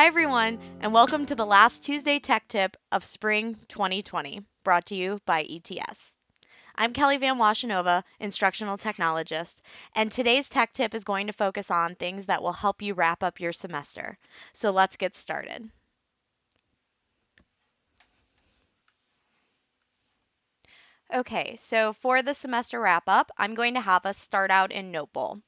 Hi, everyone, and welcome to the last Tuesday Tech Tip of Spring 2020, brought to you by ETS. I'm Kelly Van Washenova, Instructional Technologist, and today's Tech Tip is going to focus on things that will help you wrap up your semester. So let's get started. Okay, so for the semester wrap up, I'm going to have us start out in Notebowl.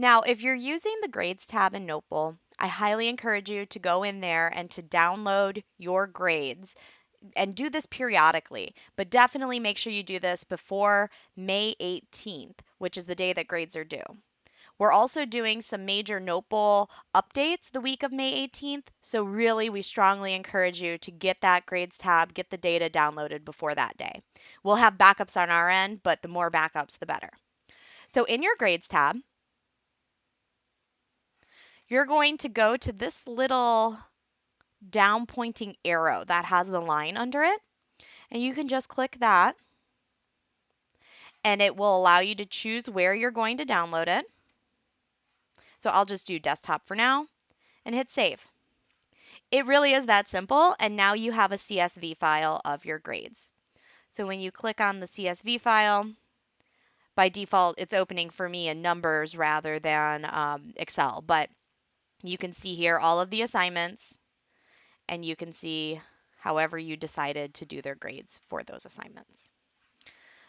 Now, if you're using the Grades tab in Notebowl, I highly encourage you to go in there and to download your grades and do this periodically, but definitely make sure you do this before May 18th, which is the day that grades are due. We're also doing some major Notebowl updates the week of May 18th, so really we strongly encourage you to get that grades tab, get the data downloaded before that day. We'll have backups on our end, but the more backups, the better. So in your grades tab, you're going to go to this little down pointing arrow that has the line under it. And you can just click that and it will allow you to choose where you're going to download it. So I'll just do desktop for now and hit save. It really is that simple and now you have a CSV file of your grades. So when you click on the CSV file, by default it's opening for me in numbers rather than um, Excel, but you can see here all of the assignments and you can see however you decided to do their grades for those assignments.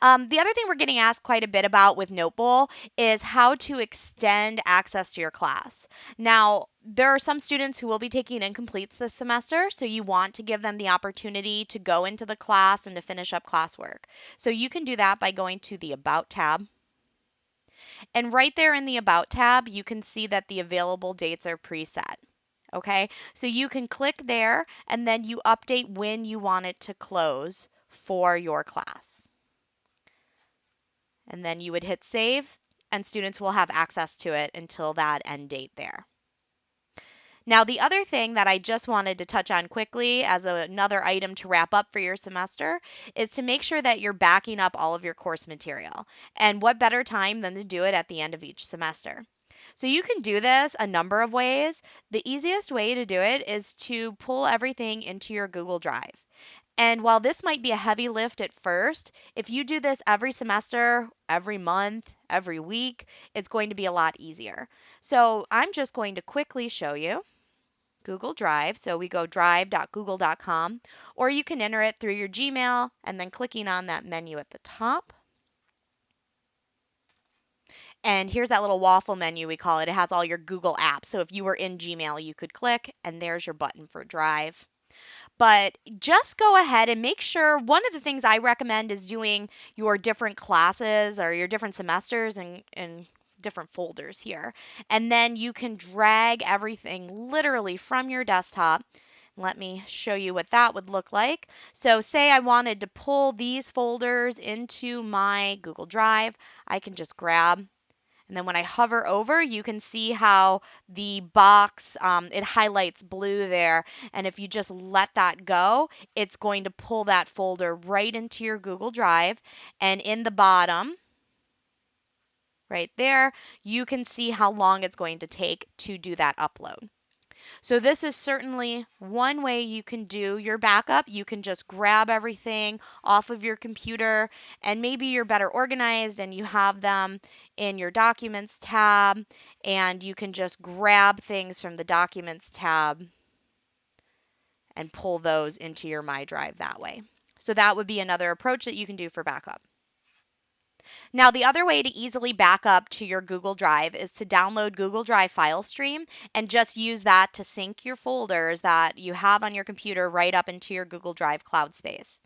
Um, the other thing we're getting asked quite a bit about with Notebowl is how to extend access to your class. Now, there are some students who will be taking incompletes this semester, so you want to give them the opportunity to go into the class and to finish up classwork. So you can do that by going to the About tab. And right there in the About tab, you can see that the available dates are preset. Okay, so you can click there and then you update when you want it to close for your class. And then you would hit save and students will have access to it until that end date there. Now, the other thing that I just wanted to touch on quickly as a, another item to wrap up for your semester is to make sure that you're backing up all of your course material. And what better time than to do it at the end of each semester? So you can do this a number of ways. The easiest way to do it is to pull everything into your Google Drive. And while this might be a heavy lift at first, if you do this every semester, every month, every week, it's going to be a lot easier. So I'm just going to quickly show you. Google Drive. So we go drive.google.com, or you can enter it through your Gmail and then clicking on that menu at the top. And here's that little waffle menu we call it. It has all your Google apps. So if you were in Gmail, you could click, and there's your button for Drive. But just go ahead and make sure one of the things I recommend is doing your different classes or your different semesters and, and different folders here. And then you can drag everything literally from your desktop. Let me show you what that would look like. So say I wanted to pull these folders into my Google Drive, I can just grab and then when I hover over, you can see how the box, um, it highlights blue there. And if you just let that go, it's going to pull that folder right into your Google Drive. And in the bottom, right there, you can see how long it's going to take to do that upload. So this is certainly one way you can do your backup. You can just grab everything off of your computer and maybe you're better organized and you have them in your documents tab and you can just grab things from the documents tab and pull those into your My Drive that way. So that would be another approach that you can do for backup. Now, the other way to easily back up to your Google Drive is to download Google Drive File Stream and just use that to sync your folders that you have on your computer right up into your Google Drive cloud space.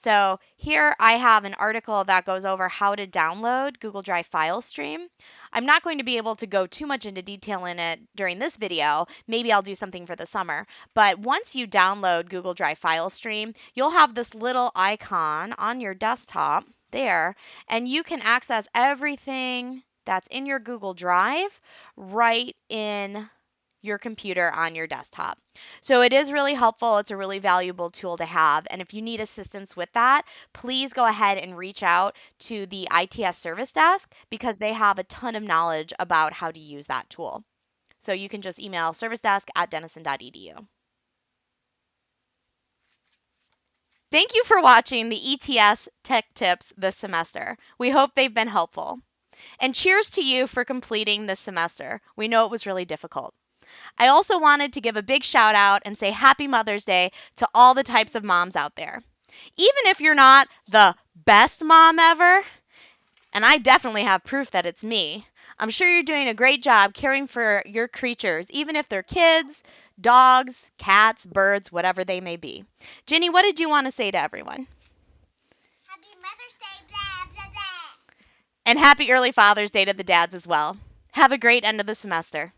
So here I have an article that goes over how to download Google Drive File Stream. I'm not going to be able to go too much into detail in it during this video. Maybe I'll do something for the summer. But once you download Google Drive File Stream, you'll have this little icon on your desktop there, and you can access everything that's in your Google Drive right in your computer on your desktop. So it is really helpful. It's a really valuable tool to have. And if you need assistance with that, please go ahead and reach out to the ITS service desk because they have a ton of knowledge about how to use that tool. So you can just email servicedesk at denison.edu. Thank you for watching the ETS Tech Tips this semester. We hope they've been helpful. And cheers to you for completing this semester. We know it was really difficult. I also wanted to give a big shout out and say Happy Mother's Day to all the types of moms out there. Even if you're not the best mom ever, and I definitely have proof that it's me, I'm sure you're doing a great job caring for your creatures, even if they're kids, dogs, cats, birds, whatever they may be. Ginny, what did you want to say to everyone? Happy Mother's Day, blah, blah, blah. And happy early Father's Day to the dads as well. Have a great end of the semester.